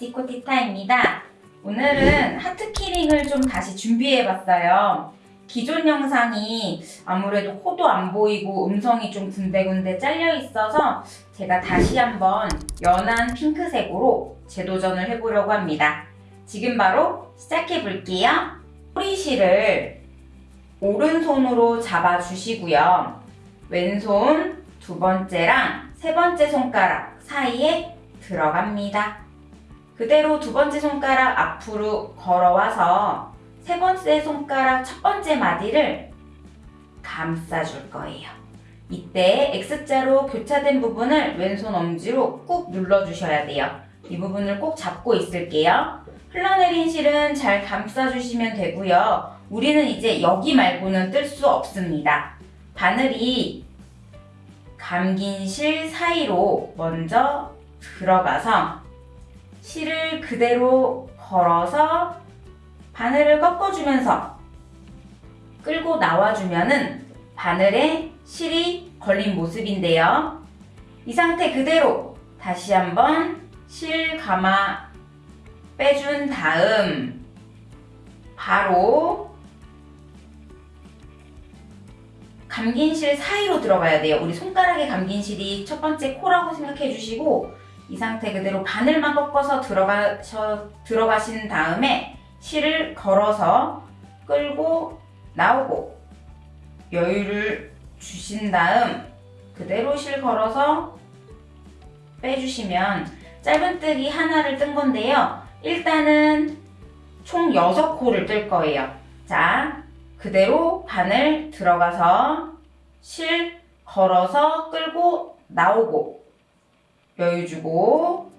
티코티타입니다. 오늘은 하트키링을 좀 다시 준비해봤어요. 기존 영상이 아무래도 코도 안 보이고 음성이 좀 군데군데 잘려 있어서 제가 다시 한번 연한 핑크색으로 재도전을 해보려고 합니다. 지금 바로 시작해 볼게요. 뿌리실을 오른손으로 잡아주시고요. 왼손 두 번째랑 세 번째 손가락 사이에 들어갑니다. 그대로 두 번째 손가락 앞으로 걸어와서 세 번째 손가락 첫 번째 마디를 감싸줄 거예요. 이때 X자로 교차된 부분을 왼손 엄지로 꾹 눌러주셔야 돼요. 이 부분을 꼭 잡고 있을게요. 흘러내린 실은 잘 감싸주시면 되고요. 우리는 이제 여기 말고는 뜰 수 없습니다. 바늘이 감긴 실 사이로 먼저 들어가서 실을 그대로 걸어서 바늘을 꺾어주면서 끌고 나와주면은 바늘에 실이 걸린 모습인데요. 이 상태 그대로 다시 한번 실 감아 빼준 다음 바로 감긴 실 사이로 들어가야 돼요. 우리 손가락에 감긴 실이 첫 번째 코라고 생각해 주시고 이 상태 그대로 바늘만 꺾어서 들어가셔, 들어가신 다음에 실을 걸어서 끌고 나오고 여유를 주신 다음 그대로 실 걸어서 빼주시면 짧은뜨기 하나를 뜬 건데요. 일단은 총 6코를 뜰 거예요. 자, 그대로 바늘 들어가서 실 걸어서 끌고 나오고 여유 주고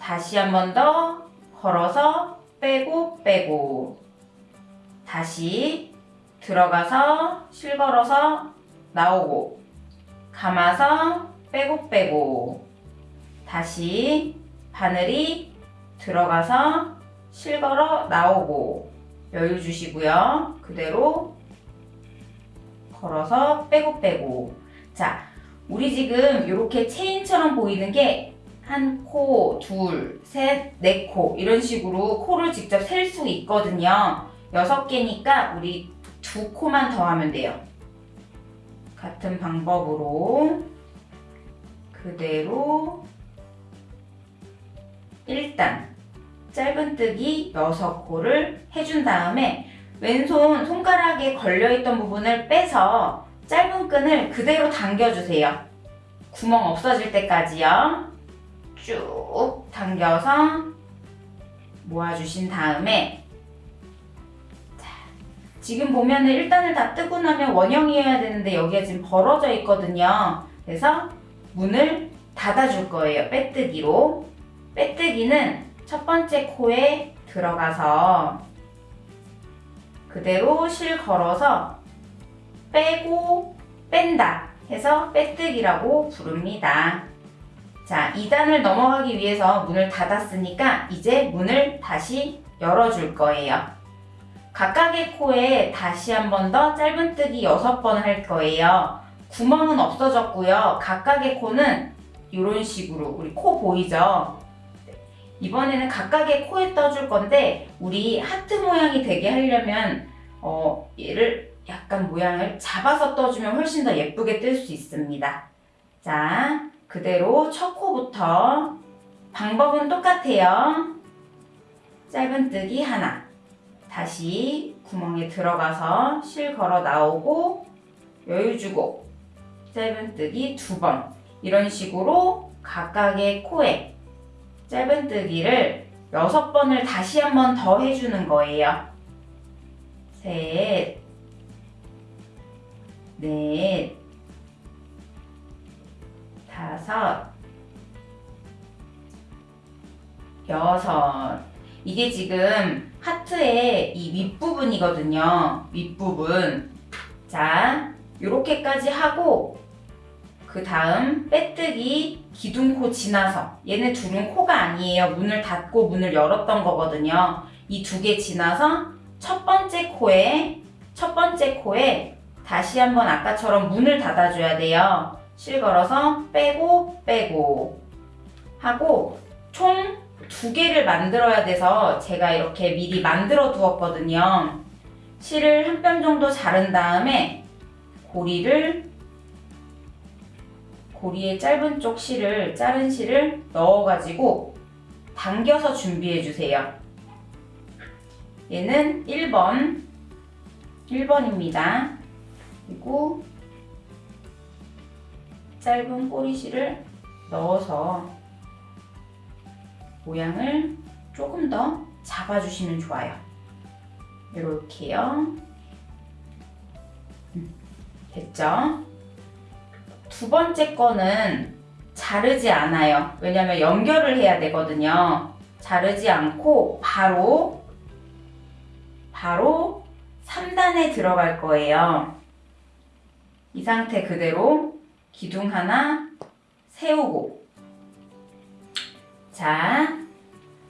다시 한 번 더 걸어서 빼고 빼고. 다시 들어가서 실 걸어서 나오고. 감아서 빼고 빼고. 다시 바늘이 들어가서 실 걸어 나오고. 여유 주시고요. 그대로 걸어서 빼고 빼고. 자 우리 지금 이렇게 체인처럼 보이는 게 한 코, 둘, 셋, 네 코 이런 식으로 코를 직접 셀 수 있거든요. 여섯 개니까 우리 두 코만 더 하면 돼요. 같은 방법으로 그대로 일단 짧은뜨기 6코를 해준 다음에 왼손 손가락에 걸려있던 부분을 빼서 짧은 끈을 그대로 당겨주세요. 구멍 없어질 때까지요. 쭉 당겨서 모아주신 다음에 자, 지금 보면은 1단을 다 뜨고 나면 원형이어야 되는데 여기가 지금 벌어져 있거든요. 그래서 문을 닫아줄 거예요. 빼뜨기로. 빼뜨기는 첫 번째 코에 들어가서 그대로 실 걸어서 빼고 뺀다 해서 빼뜨기라고 부릅니다. 자, 2단을 넘어가기 위해서 문을 닫았으니까 이제 문을 다시 열어줄 거예요. 각각의 코에 다시 한 번 더 짧은뜨기 6번 할 거예요. 구멍은 없어졌고요. 각각의 코는 이런 식으로 우리 코 보이죠? 이번에는 각각의 코에 떠줄 건데 우리 하트 모양이 되게 하려면 어, 얘를 약간 모양을 잡아서 떠주면 훨씬 더 예쁘게 뜰 수 있습니다. 자, 그대로 첫 코부터 방법은 똑같아요. 짧은뜨기 하나 다시 구멍에 들어가서 실 걸어 나오고 여유 주고 짧은뜨기 두 번 이런 식으로 각각의 코에 짧은뜨기를 여섯 번을 다시 한 번 더 해주는 거예요. 셋, 넷, 다섯, 여섯. 이게 지금 하트의 이 윗부분이거든요. 윗부분. 자, 이렇게까지 하고 그 다음 빼뜨기 기둥코 지나서 얘네 둘은 코가 아니에요. 문을 닫고 문을 열었던 거거든요. 이 두 개 지나서 첫 번째 코에 첫 번째 코에 다시 한번 아까처럼 문을 닫아줘야 돼요. 실 걸어서 빼고 빼고 하고 총 두 개를 만들어야 돼서 제가 이렇게 미리 만들어 두었거든요. 실을 한 뼘 정도 자른 다음에 고리를 고리의 짧은 쪽 실을 자른 실을 넣어가지고 당겨서 준비해 주세요. 얘는 1번 1번입니다. 그리고 짧은 꼬리실을 넣어서 모양을 조금 더 잡아주시면 좋아요. 이렇게요. 음, 됐죠? 두 번째 거는 자르지 않아요. 왜냐면 연결을 해야 되거든요. 자르지 않고 바로 바로 3단에 들어갈 거예요. 이 상태 그대로 기둥 하나 세우고 자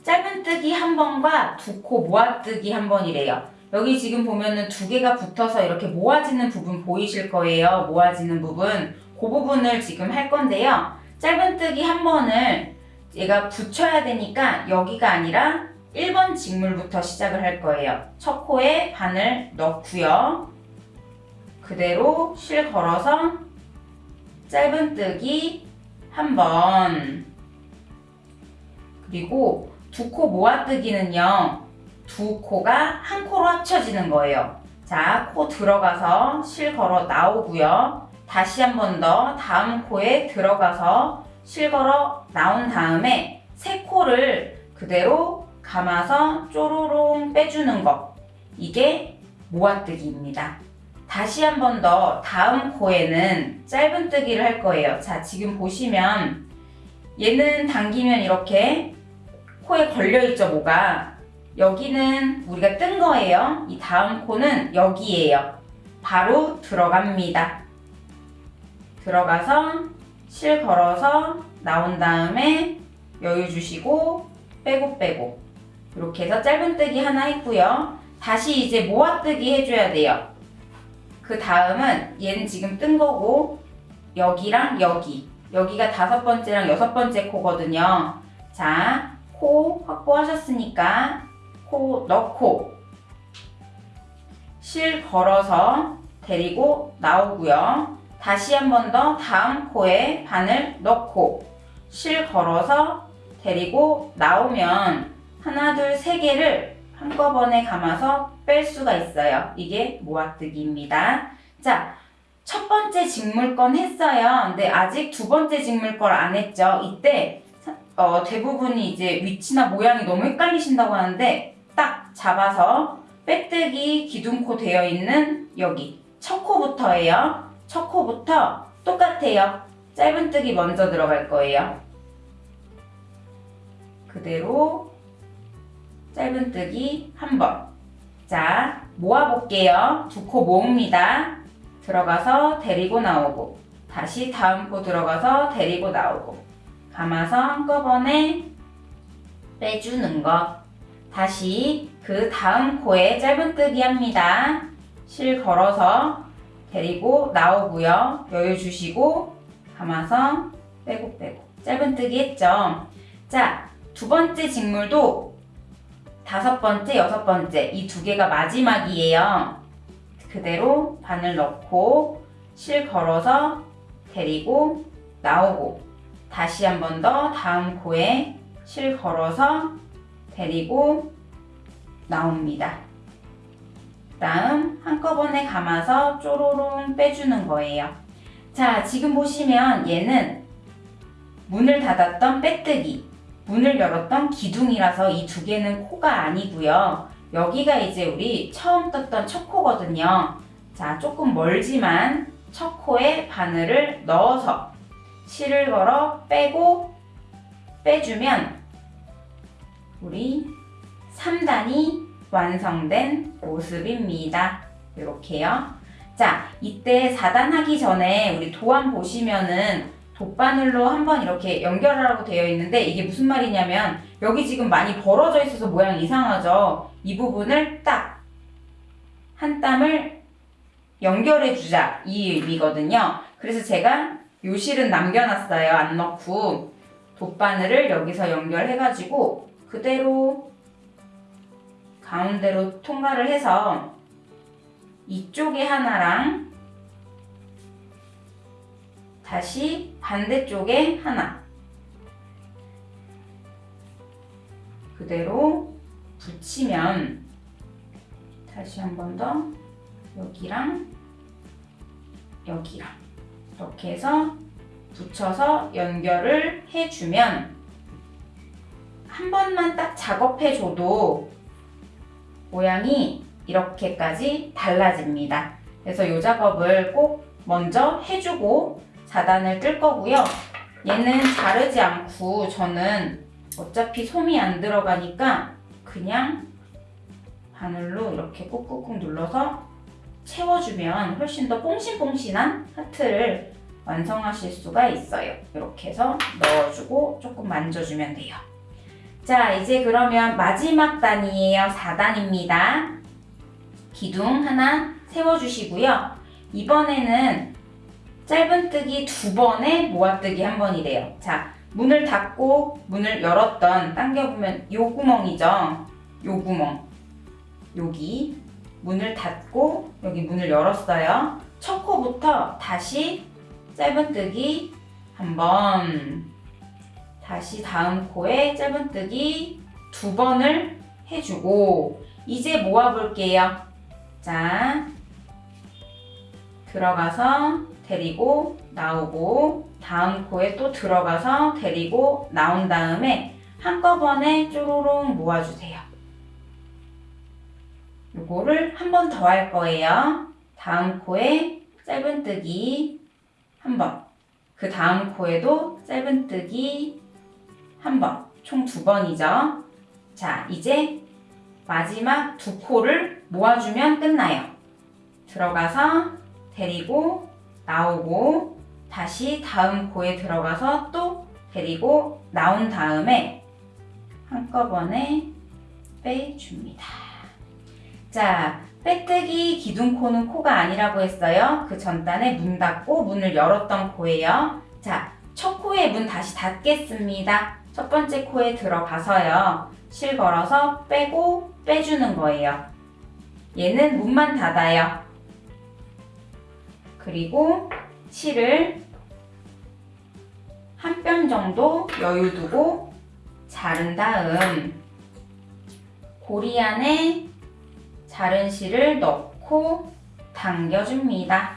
짧은뜨기 한 번과 두 코 모아뜨기 한 번이래요. 여기 지금 보면은 두 개가 붙어서 이렇게 모아지는 부분 보이실 거예요. 모아지는 부분. 그 부분을 지금 할 건데요. 짧은뜨기 한 번을 얘가 붙여야 되니까 여기가 아니라 1번 직물부터 시작을 할 거예요. 첫 코에 바늘 넣고요. 그대로 실 걸어서 짧은뜨기 한 번. 그리고 두 코 모아뜨기는요. 두 코가 한 코로 합쳐지는 거예요. 자, 코 들어가서 실 걸어 나오고요. 다시 한 번 더 다음 코에 들어가서 실 걸어 나온 다음에 세 코를 그대로 감아서 쪼로롱 빼주는 거. 이게 모아뜨기입니다. 다시 한 번 더 다음 코에는 짧은뜨기를 할 거예요. 자, 지금 보시면 얘는 당기면 이렇게 코에 걸려있죠, 뭐가. 여기는 우리가 뜬 거예요. 이 다음 코는 여기에요. 바로 들어갑니다. 들어가서 실 걸어서 나온 다음에 여유 주시고 빼고 빼고 이렇게 해서 짧은뜨기 하나 했고요. 다시 이제 모아뜨기 해줘야 돼요. 그 다음은 얘는 지금 뜬 거고 여기랑 여기 여기가 다섯 번째랑 여섯 번째 코거든요. 자, 코 확보하셨으니까 코 넣고 실 걸어서 데리고 나오고요. 다시 한 번 더 다음 코에 바늘 넣고 실 걸어서 데리고 나오면 하나, 둘, 세 개를 한꺼번에 감아서 뺄 수가 있어요. 이게 모아뜨기입니다. 자, 첫 번째 직물건 했어요. 근데 아직 두 번째 직물걸 안 했죠. 이때 어, 대부분이 이제 위치나 모양이 너무 헷갈리신다고 하는데 딱 잡아서 빼뜨기 기둥코 되어 있는 여기 첫 코부터예요. 첫 코부터 똑같아요. 짧은뜨기 먼저 들어갈 거예요. 그대로 짧은뜨기 한 번. 자, 모아볼게요. 두 코 모읍니다. 들어가서 데리고 나오고 다시 다음 코 들어가서 데리고 나오고 감아서 한꺼번에 빼주는 것. 다시 그 다음 코에 짧은뜨기 합니다. 실 걸어서 데리고 나오고요. 여유 주시고 감아서 빼고 빼고 짧은뜨기 했죠. 자, 두 번째 직물도 다섯 번째, 여섯 번째 이 두 개가 마지막이에요. 그대로 바늘 넣고 실 걸어서 데리고 나오고 다시 한 번 더 다음 코에 실 걸어서 데리고 나옵니다. 다음 한꺼번에 감아서 쪼로롱 빼주는 거예요. 자, 지금 보시면 얘는 문을 닫았던 빼뜨기, 문을 열었던 기둥이라서 이 두 개는 코가 아니고요. 여기가 이제 우리 처음 떴던 첫 코거든요. 자, 조금 멀지만 첫 코에 바늘을 넣어서 실을 걸어 빼고 빼주면 우리 3단이 완성된 모습입니다. 이렇게요. 자, 이때 4단 하기 전에 우리 도안 보시면은 돗바늘로 한번 이렇게 연결하라고 되어 있는데 이게 무슨 말이냐면 여기 지금 많이 벌어져 있어서 모양이 이상하죠? 이 부분을 딱 한 땀을 연결해 주자 이 의미거든요. 그래서 제가 요 실은 남겨놨어요. 안 넣고 돗바늘을 여기서 연결해가지고 그대로 가운데로 통과를 해서 이쪽에 하나랑 다시 반대쪽에 하나 그대로 붙이면 다시 한 번 더 여기랑 여기랑 이렇게 해서 붙여서 연결을 해주면 한 번만 딱 작업해줘도 모양이 이렇게까지 달라집니다. 그래서 이 작업을 꼭 먼저 해주고 자단을 뜰 거고요. 얘는 자르지 않고 저는 어차피 솜이 안 들어가니까 그냥 바늘로 이렇게 꾹꾹꾹 눌러서 채워주면 훨씬 더 뽕신뽕신한 하트를 완성하실 수가 있어요. 이렇게 해서 넣어주고 조금 만져주면 돼요. 자, 이제 그러면 마지막 단이에요. 4단입니다. 기둥 하나 세워주시고요. 이번에는 짧은뜨기 두 번에 모아뜨기 한 번이래요. 자, 문을 닫고 문을 열었던 당겨보면 요 구멍이죠. 요 구멍. 여기 문을 닫고 여기 문을 열었어요. 첫 코부터 다시 짧은뜨기 한 번, 다시 다음 코에 짧은뜨기 두 번을 해주고 이제 모아볼게요. 자, 들어가서 데리고 나오고 다음 코에 또 들어가서 데리고 나온 다음에 한꺼번에 쪼로롱 모아주세요. 요거를 한 번 더 할 거예요. 다음 코에 짧은뜨기 한 번. 그 다음 코에도 짧은뜨기 한 번. 총 두 번이죠. 자, 이제 마지막 두 코를 모아주면 끝나요. 들어가서 데리고 나오고 다시 다음 코에 들어가서 또 데리고 나온 다음에 한꺼번에 빼줍니다. 자, 빼뜨기 기둥코는 코가 아니라고 했어요. 그 전단에 문 닫고 문을 열었던 코예요. 자, 첫 코에 문 다시 닫겠습니다. 첫 번째 코에 들어가서요. 실 걸어서 빼고 빼주는 거예요. 얘는 문만 닫아요. 그리고 실을 한 뼘 정도 여유 두고 자른 다음 고리 안에 자른 실을 넣고 당겨줍니다.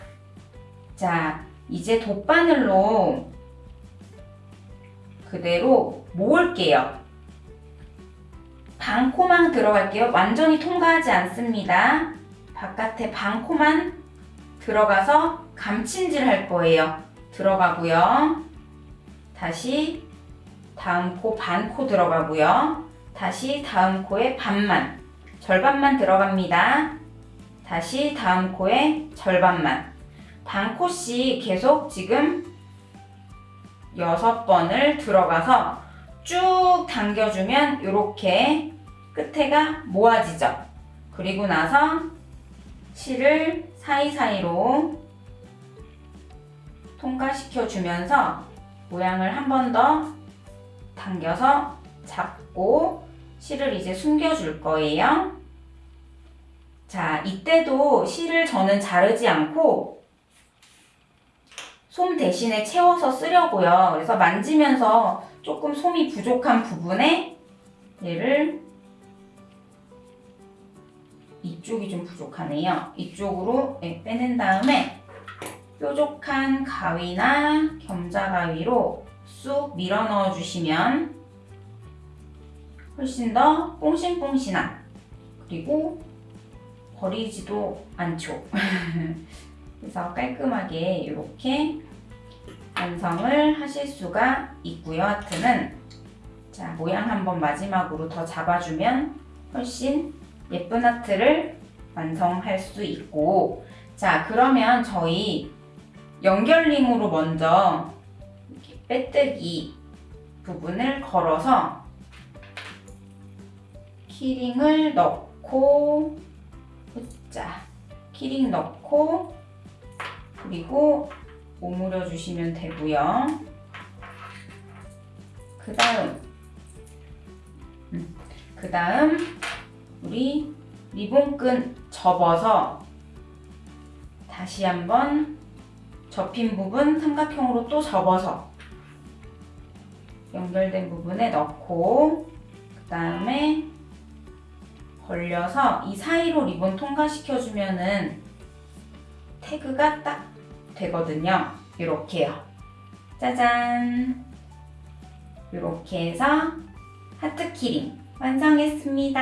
자, 이제 돗바늘로 그대로 모을게요. 반코만 들어갈게요. 완전히 통과하지 않습니다. 바깥에 반코만 들어가서 감침질 할 거예요. 들어가고요. 다시 다음 코 반 코 들어가고요. 다시 다음 코에 반만 절반만 들어갑니다. 다시 다음 코에 절반만 반 코씩 계속 지금 여섯 번을 들어가서 쭉 당겨주면 이렇게 끝에가 모아지죠. 그리고 나서 실을 사이사이로 통과시켜 주면서 모양을 한 번 더 당겨서 잡고 실을 이제 숨겨 줄 거예요. 자, 이때도 실을 저는 자르지 않고 솜 대신에 채워서 쓰려고요. 그래서 만지면서 조금 솜이 부족한 부분에 얘를 이쪽이 좀 부족하네요. 이쪽으로 네, 빼낸 다음에 뾰족한 가위나 겸자 가위로 쑥 밀어 넣어 주시면 훨씬 더 뽕신뽕신한 그리고 버리지도 않죠. 그래서 깔끔하게 이렇게 완성을 하실 수가 있고요. 하트는 자 모양 한번 마지막으로 더 잡아주면 훨씬 예쁜 하트를 완성할 수 있고 자 그러면 저희 연결링으로 먼저 이렇게 빼뜨기 부분을 걸어서 키링을 넣고 자 키링 넣고 그리고 오므려 주시면 되고요. 그 다음, 그 다음, 우리 리본끈 접어서 다시 한번 접힌 부분 삼각형으로 또 접어서 연결된 부분에 넣고 그 다음에 벌려서 이 사이로 리본 통과시켜주면 은 태그가 딱 되거든요. 이렇게요. 짜잔! 이렇게 해서 하트 키링 완성했습니다.